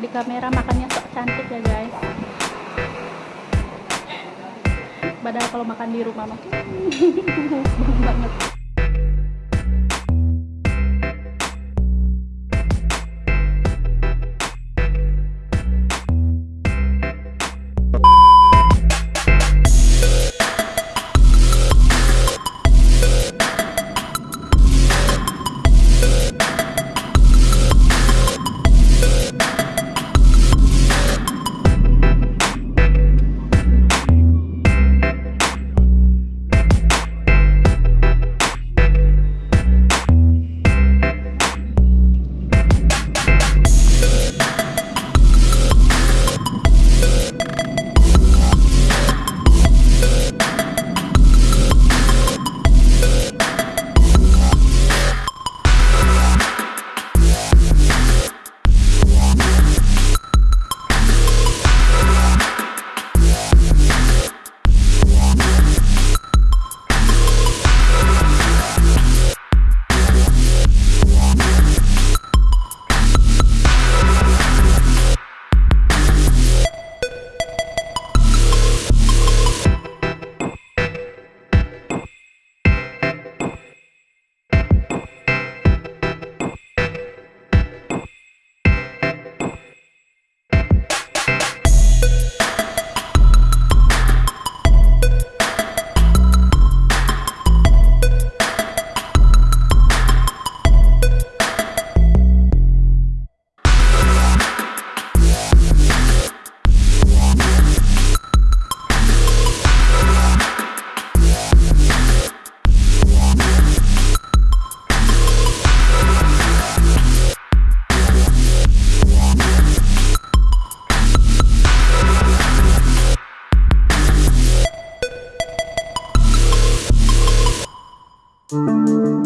di kamera makannya sok cantik ya guys. Padahal kalau makan di rumah mah banget Halo,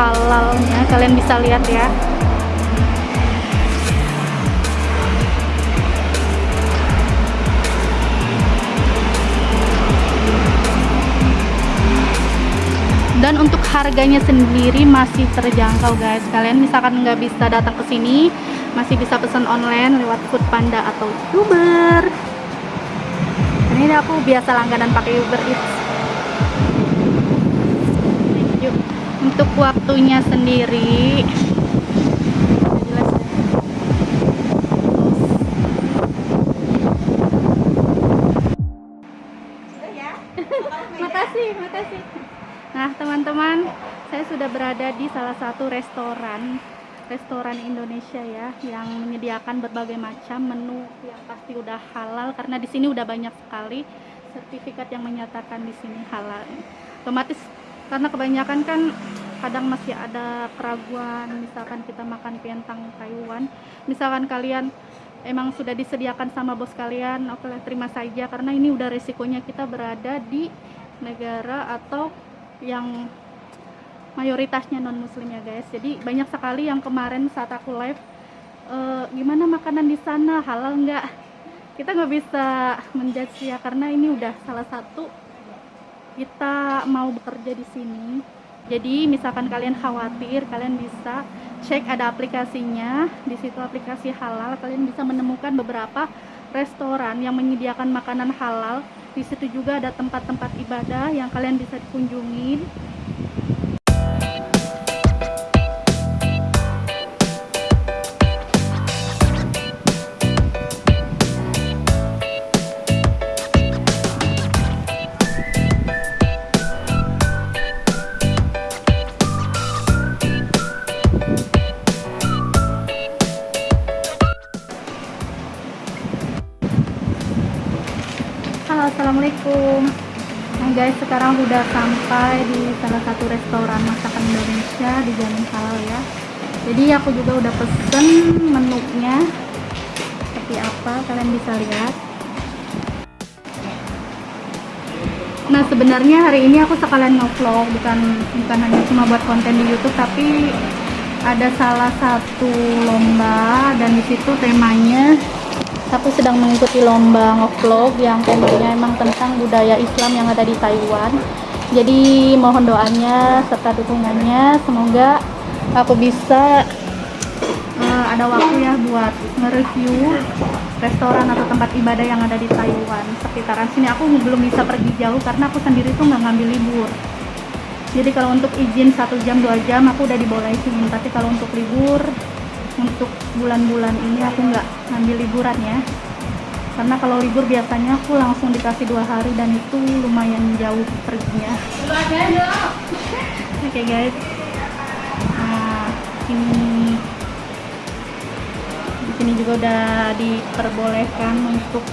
halalnya kalian bisa lihat ya. dan untuk harganya sendiri masih terjangkau guys. Kalian misalkan nggak bisa datang ke sini masih bisa pesan online lewat Food Panda atau Uber. Ini aku biasa langganan pakai Uber Eats untuk waktunya sendiri makasih makasih nah teman-teman saya sudah berada di salah satu restoran restoran Indonesia ya yang menyediakan berbagai macam menu yang pasti udah halal karena di sini udah banyak sekali sertifikat yang menyatakan di sini halal. Otomatis karena kebanyakan kan kadang masih ada keraguan misalkan kita makan pientang Taiwan. Misalkan kalian emang sudah disediakan sama bos kalian oke terima saja. Karena ini udah resikonya kita berada di negara atau yang mayoritasnya non muslim ya guys. Jadi banyak sekali yang kemarin saat aku live e, gimana makanan di sana halal nggak? Kita nggak bisa menjudge ya karena ini udah salah satu kita mau bekerja di sini. Jadi misalkan kalian khawatir kalian bisa cek ada aplikasinya. Di situ aplikasi halal kalian bisa menemukan beberapa restoran yang menyediakan makanan halal. Di situ juga ada tempat-tempat ibadah yang kalian bisa kunjungi udah sampai di salah satu restoran masakan Indonesia di Jalan Halal ya. Jadi aku juga udah pesen menunya. Seperti apa? Kalian bisa lihat. Nah sebenarnya hari ini aku sekalian nge-vlog. Bukan bukan hanya cuma buat konten di YouTube tapi ada salah satu lomba dan di situ temanya aku sedang mengikuti lomba ngevlog yang temanya emang tentang budaya Islam yang ada di Taiwan. Jadi mohon doanya serta dukungannya. Semoga aku bisa uh, ada waktu ya buat nge-review restoran atau tempat ibadah yang ada di Taiwan sekitaran sini. Aku belum bisa pergi jauh karena aku sendiri tuh nggak ngambil libur. Jadi kalau untuk izin satu jam dua jam aku udah dibolehin. Tapi kalau untuk libur untuk bulan-bulan ini aku nggak ngambil liburan ya. Karena kalau libur biasanya aku langsung dikasih dua hari dan itu lumayan jauh perginya. Oke okay, guys. Nah ini di sini juga udah diperbolehkan untuk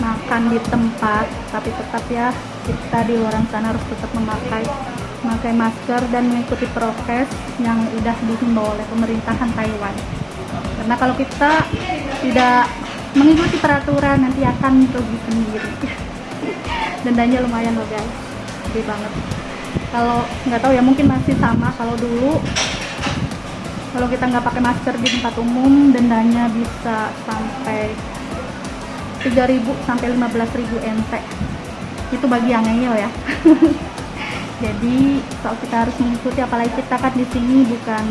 makan di tempat tapi tetap ya kita di luar sana harus tetap memakai memakai masker dan mengikuti prokes yang sudah dihimbau oleh pemerintahan Taiwan. Karena kalau kita tidak mengikuti peraturan nanti akan rugi sendiri. Dendanya lumayan loh guys. Gede banget. Kalau nggak tahu ya mungkin masih sama. Kalau dulu kalau kita nggak pakai masker di tempat umum dendanya bisa sampai 3000 sampai 15000 NT itu bagi yang ngeyel ya jadi kalau kita harus mengikuti apalagi kita kan di sini bukan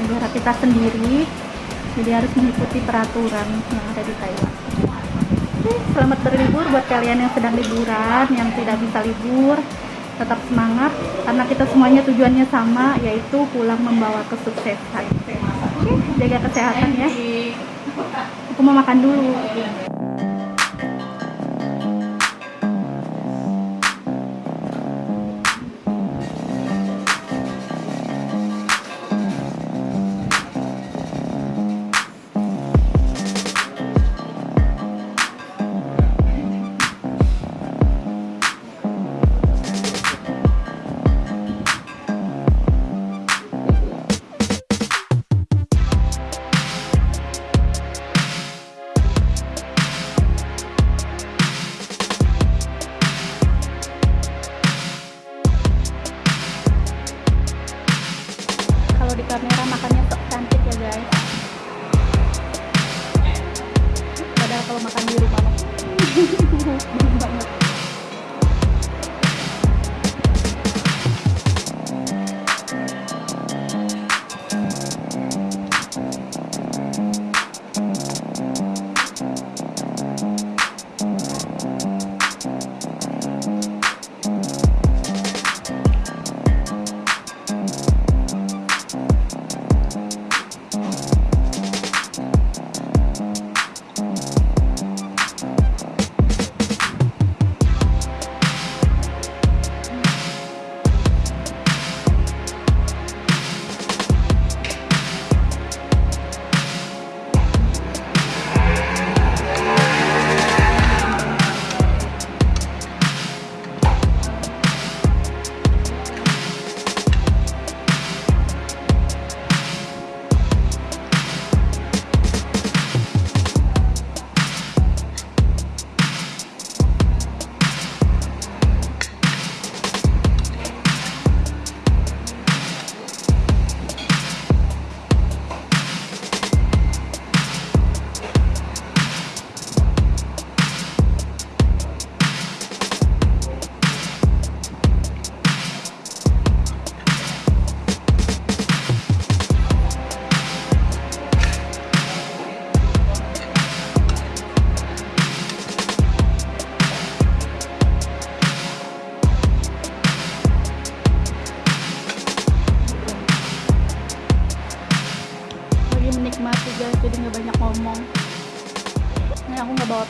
negara kita sendiri. Jadi harus mengikuti peraturan yang ada di Taiwan. Selamat berlibur buat kalian yang sedang liburan yang tidak bisa libur. Tetap semangat karena kita semuanya tujuannya sama yaitu pulang membawa kesuksesan. Oke, jaga kesehatan ya. Aku mau makan dulu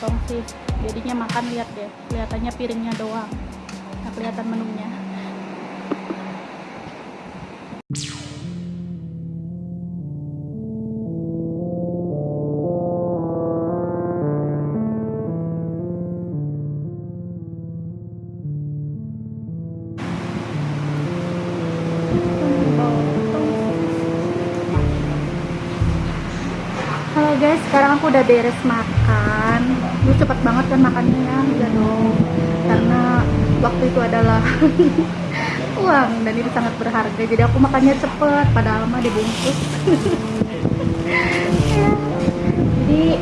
bawa tongsis jadinya makan lihat deh. Kelihatannya piringnya doang. Nggak kelihatan menunya. Halo guys, sekarang aku udah beres makan. Lu cepet banget kan makannya ya, iya dong. Karena waktu itu adalah uang dan itu sangat berharga. Jadi aku makannya cepet, padahal mah dibungkus. Ya. Jadi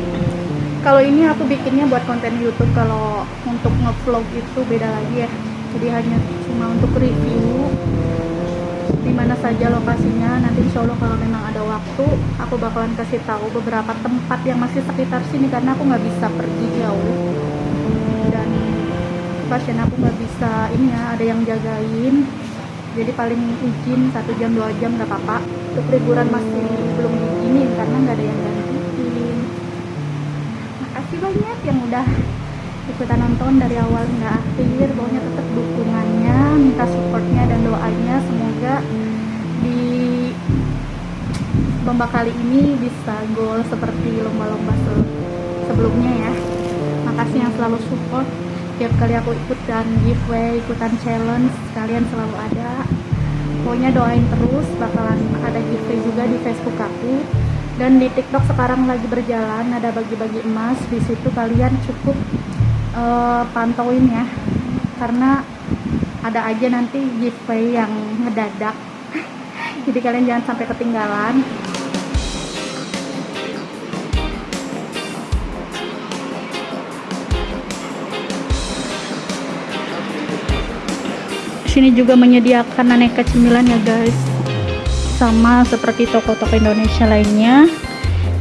kalau ini aku bikinnya buat konten YouTube. Kalau untuk ngevlog itu beda lagi ya. Jadi hanya cuma untuk review di mana saja lokasinya nanti insya Allah kalau memang ada waktu aku bakalan kasih tahu beberapa tempat yang masih sekitar sini karena aku nggak bisa pergi jauh. Dan pasien aku nggak bisa ini ya ada yang jagain. Jadi paling izin satu jam dua jam nggak apa-apa. Untuk liburan masih belum diizinin karena nggak ada yang gantiin. Makasih banyak yang udah ikutan nonton dari awal hingga akhir. Pokoknya tetap dukungannya minta supportnya dan doanya semoga di lomba kali ini bisa gol seperti lomba-lomba sebelumnya ya. Makasih yang selalu support. Tiap kali aku ikutan giveaway ikutan challenge kalian selalu ada. Pokoknya doain terus bakalan ada giveaway juga di Facebook aku. Dan di TikTok sekarang lagi berjalan ada bagi-bagi emas. Di situ kalian cukup uh, pantauin ya. Karena ada aja nanti giveaway yang ngedadak. Jadi kalian jangan sampai ketinggalan. Sini juga menyediakan aneka cemilan ya guys. Sama seperti toko-toko Indonesia lainnya.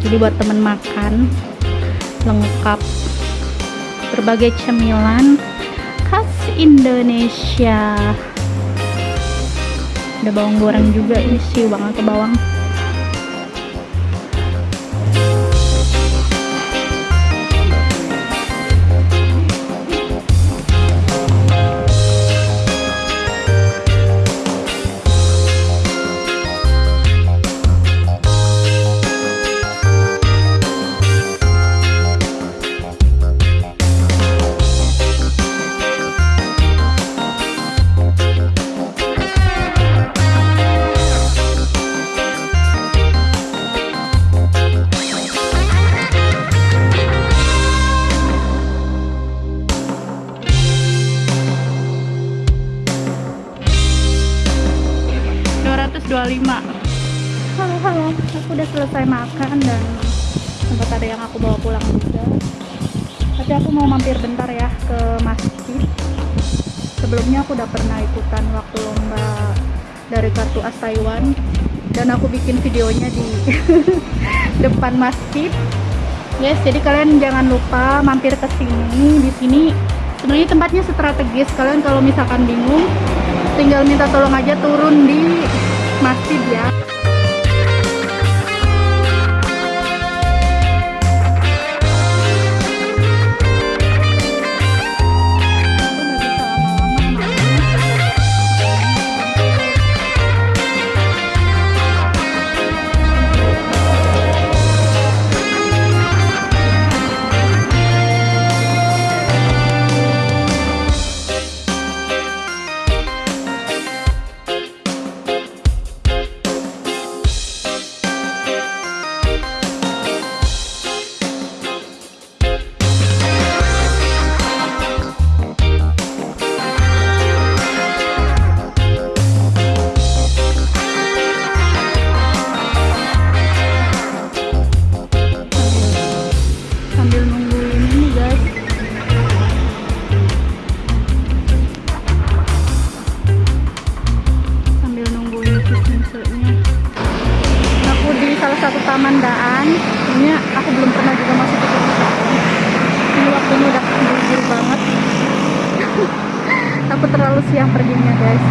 Jadi buat temen makan lengkap. Berbagai cemilan Indonesia. Ada bawang goreng juga ini sih banget ke bawang dan aku bikin videonya di depan masjid. Yes jadi kalian jangan lupa mampir ke sini. Di sini sebenarnya tempatnya strategis. Kalian kalau misalkan bingung tinggal minta tolong aja turun di masjid ya terlalu siang perginya guys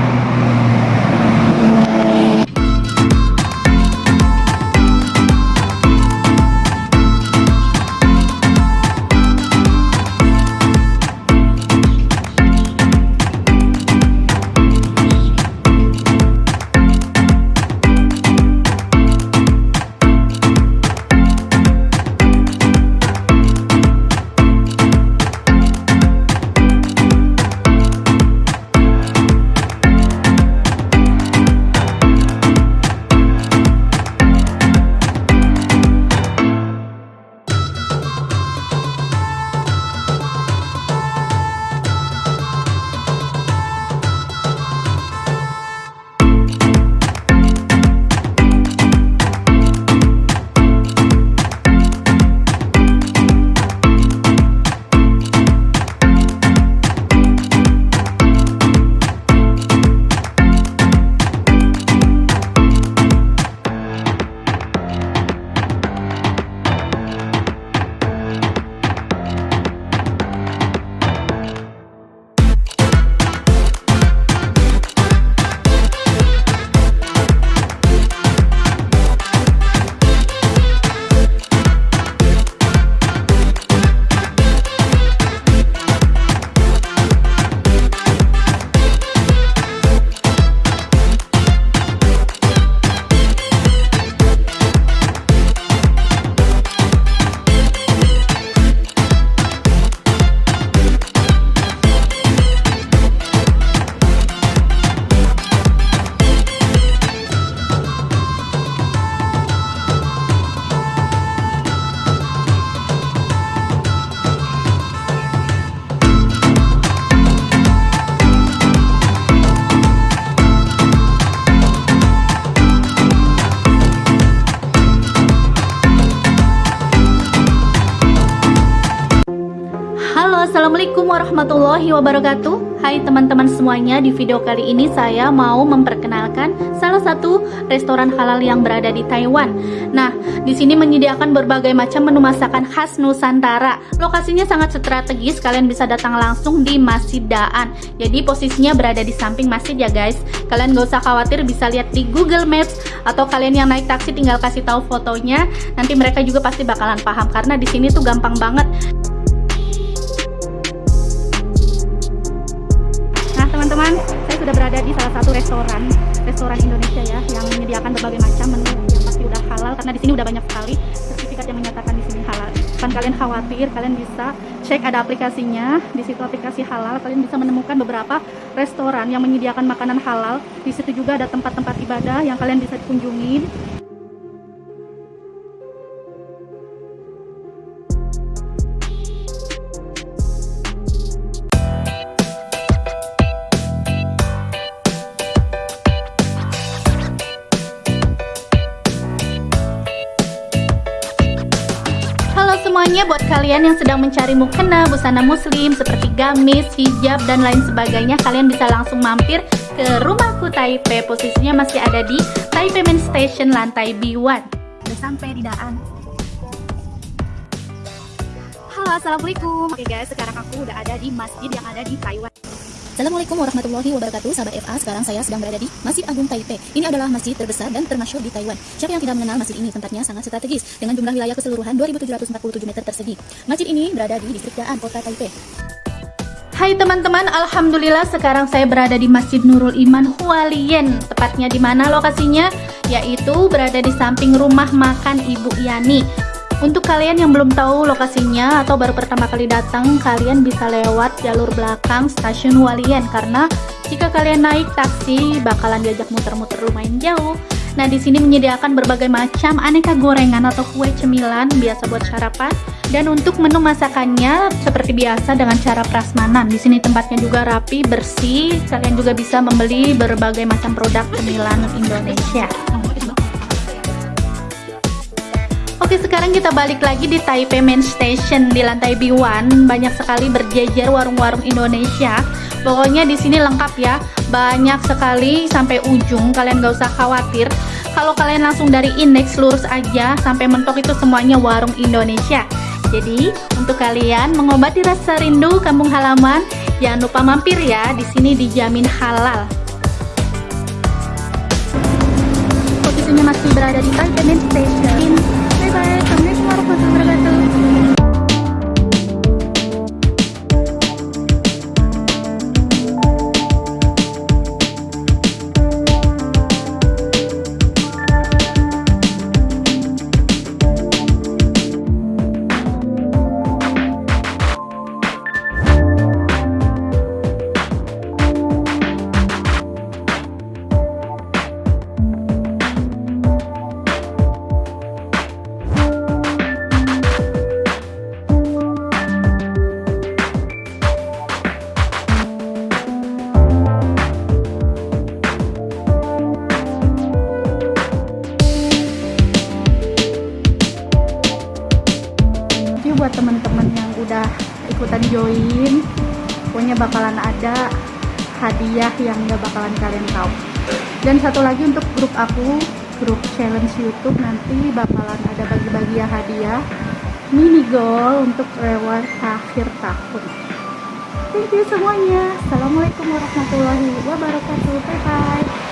warahmatullahi wabarakatuh. Hai teman-teman semuanya, di video kali ini saya mau memperkenalkan salah satu restoran halal yang berada di Taiwan. Nah, di sini menyediakan berbagai macam menu masakan khas Nusantara. Lokasinya sangat strategis, kalian bisa datang langsung di Masjid Daan. Jadi posisinya berada di samping masjid ya guys. Kalian gak usah khawatir bisa lihat di Google Maps atau kalian yang naik taksi tinggal kasih tahu fotonya. Nanti mereka juga pasti bakalan paham karena di sini tuh gampang banget. Sudah berada di salah satu restoran restoran Indonesia ya yang menyediakan berbagai macam menu yang pasti udah halal karena di sini udah banyak sekali sertifikat yang menyatakan di sini halal. Kan kalian khawatir kalian bisa cek ada aplikasinya di situ aplikasi halal kalian bisa menemukan beberapa restoran yang menyediakan makanan halal. Di situ juga ada tempat-tempat ibadah yang kalian bisa kunjungi kalian yang sedang mencari mukena, busana muslim seperti gamis, hijab, dan lain sebagainya Kalian bisa langsung mampir ke rumahku Taipei. Posisinya masih ada di Taipei Main Station lantai B1 Udah sampai di Daan. Halo Assalamualaikum. Oke guys sekarang aku udah ada di masjid yang ada di Taiwan Assalamualaikum warahmatullahi wabarakatuh. Sahabat FA, sekarang saya sedang berada di Masjid Agung Taipei. Ini adalah masjid terbesar dan termasyur di Taiwan. Siapa yang tidak mengenal masjid ini? Tempatnya sangat strategis Dengan jumlah wilayah keseluruhan 2747 meter persegi Masjid ini berada di distrik Daan, kota Taipei. Hai teman-teman, Alhamdulillah sekarang saya berada di Masjid Nurul Iman Hualien Tepatnya di mana lokasinya? Yaitu berada di samping rumah makan Ibu Yani untuk kalian yang belum tahu lokasinya atau baru pertama kali datang, kalian bisa lewat jalur belakang stasiun Walian karena jika kalian naik taksi bakalan diajak muter-muter lumayan jauh. Nah, di sini menyediakan berbagai macam aneka gorengan atau kue cemilan biasa buat sarapan. Dan untuk menu masakannya seperti biasa dengan cara prasmanan. Di sini tempatnya juga rapi, bersih. Kalian juga bisa membeli berbagai macam produk cemilan Indonesia. Oke sekarang kita balik lagi di Taipei Main Station di lantai B1 banyak sekali berjejer warung-warung Indonesia. Pokoknya di sini lengkap ya. Banyak sekali sampai ujung. Kalian gak usah khawatir. Kalau kalian langsung dari indeks lurus aja sampai mentok itu semuanya warung Indonesia. Jadi untuk kalian mengobati rasa rindu kampung halaman jangan lupa mampir ya. Di sini dijamin halal. Posisinya masih berada di Taipei Main Station bye Assalamualaikum warahmatullahi wabarakatuh join. Pokoknya bakalan ada hadiah yang gak bakalan kalian tahu. Dan satu lagi untuk grup aku grup challenge youtube nanti bakalan ada bagi-bagi hadiah. Mini goal untuk reward akhir tahun. Thank you semuanya. Assalamualaikum warahmatullahi wabarakatuh. Bye bye